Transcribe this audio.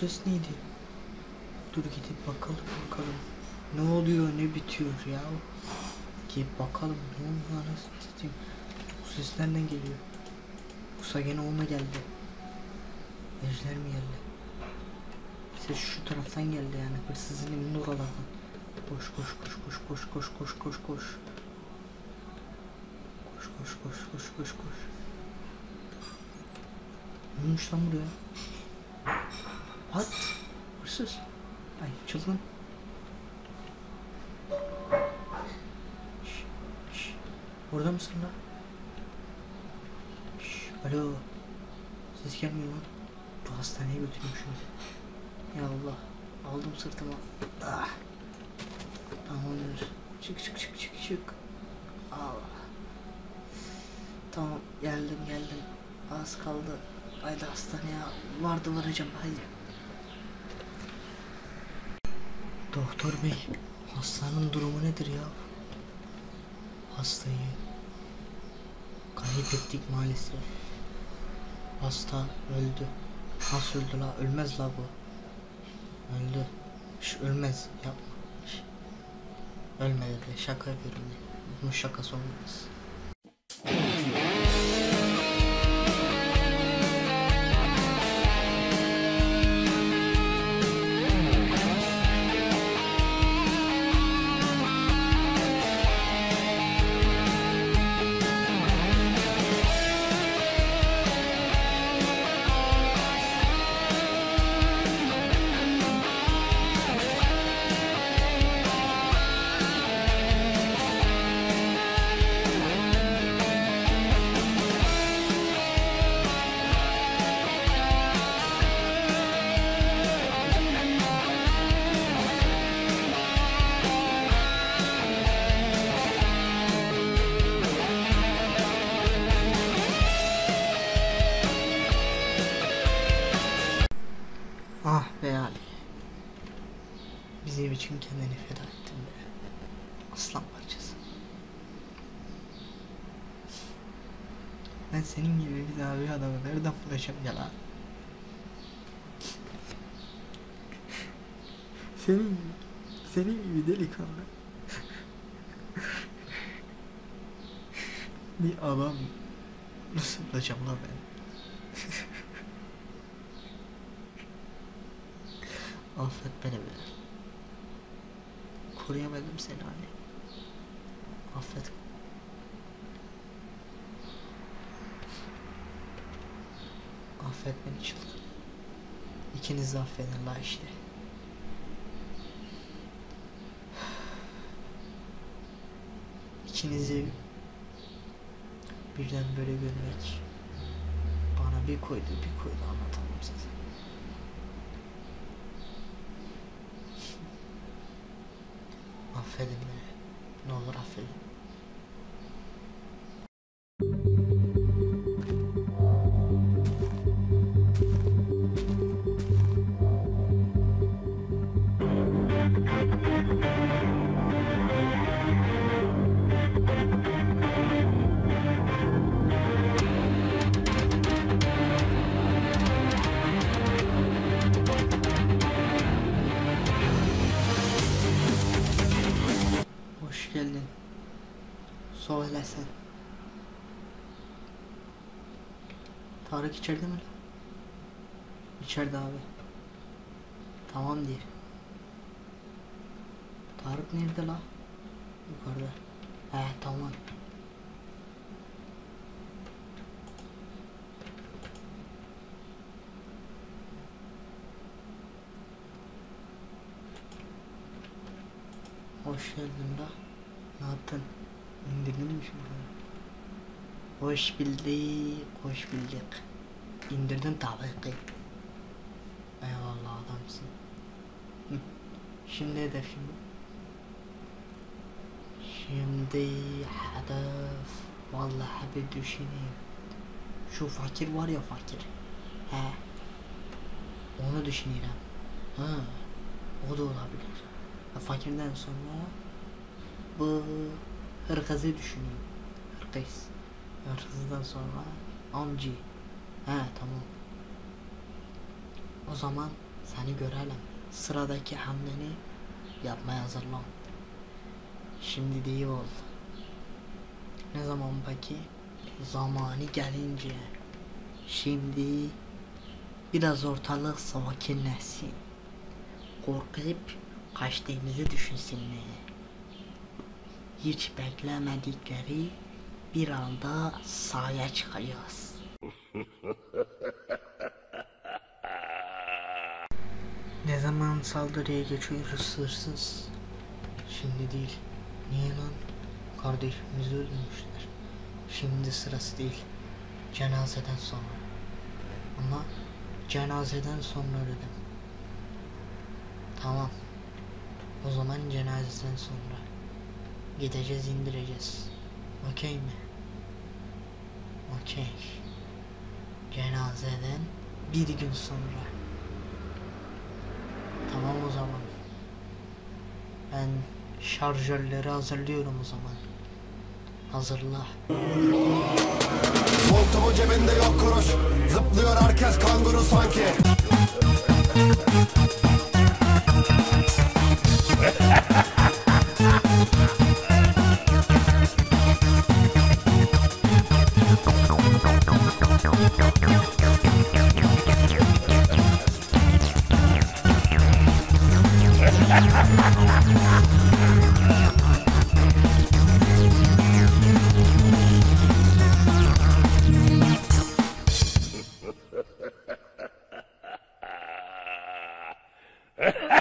ses neydi? Dur gidip bakalım bakalım. Ne oluyor ne bitiyor ya? Gidip bakalım ne oluyor anasını satayım. Bu ses nereden geliyor? Yoksa gene onunla geldi. Ejder mi geldi? Ses şu taraftan geldi yani hırsızın evinin oralardan. Koş koş koş koş koş koş koş koş koş. Koş koş koş koş koş koş. Ne olmuş lan buraya? What? Hırsız. Ay çılgın. Şş, şş. Orada mısın lan? Şş, alo. Ses gelmiyor lan. Bu hastaneye götüreyim şunu. Ya Allah. Aldım sırtıma. Ah. Tamamdır. Çık çık çık çık çık. Allah. Tamam geldim geldim. Az kaldı. Haydi hastaneye vardı varacağım haydi. Doktor bey, hastanın durumu nedir ya? Hastayı kaybettik maalesef. Hasta öldü. Nasıl öldü la? Ölmez la bu. Öldü. Şş, ölmez. Yapma. Şş. Ölmedi de şaka yapıyorum. Bunun şakası olmaz. Bizim için kendini feda ettin be. Aslan parçası. Ben senin gibi bir daha bir adamı nereden bulacağım ya lan? Senin senin gibi delikanlı. bir adam nasıl bulacağım lan ben? Affet beni be. Koruyamadım seni anne. Affet. Affet beni çılgın. İkiniz de affedin la işte. İkinizi birden böyle görmek bana bir koydu bir koydu anlatamam size. فادتنا ان والله راح Söyle sen. Tarık içeride mi? İçeride abi. Tamam diye. Tarık nerede la? Yukarıda. He tamam. Hoş geldin la. Ne yaptın? İndirdin mi şimdi? Hoş bulduk, hoş bulduk. İndirdim tabii ki. Eyvallah adamsın. Hı. Şimdi hedef şimdi. Hedef. Vallahi bir düşüneyim. Şu fakir var ya fakir. He. Onu düşünüyorum. Ha. O da olabilir. Fakirden sonra bu hırkızı düşünüyorum. Hırkız. Hırsızdan sonra amci. He tamam. O zaman Seni görelim. Sıradaki hamleni yapmaya hazırlan. Şimdi de iyi ol. Ne zaman peki? Zamanı gelince. Şimdi biraz ortalık sakinleşsin. Korkup kaçtığımızı düşünsünler. Hiç beklemedikleri bir anda sahaya çıkacağız. Ne zaman saldırıya geçiyoruz hırsız? Şimdi değil. Niye lan? Kardeşimizi öldürmüşler. Şimdi sırası değil. Cenazeden sonra. Ama cenazeden sonra dedim. Tamam. O zaman cenazeden sonra. Gideceğiz indireceğiz. Okey mi? Okey. Cenazeden bir gün sonra. Tamam o zaman. Ben şarjörleri hazırlıyorum o zaman. Hazırla. Montumu cebinde yok kuruş Zıplıyor herkes kanguru sanki Ha ha!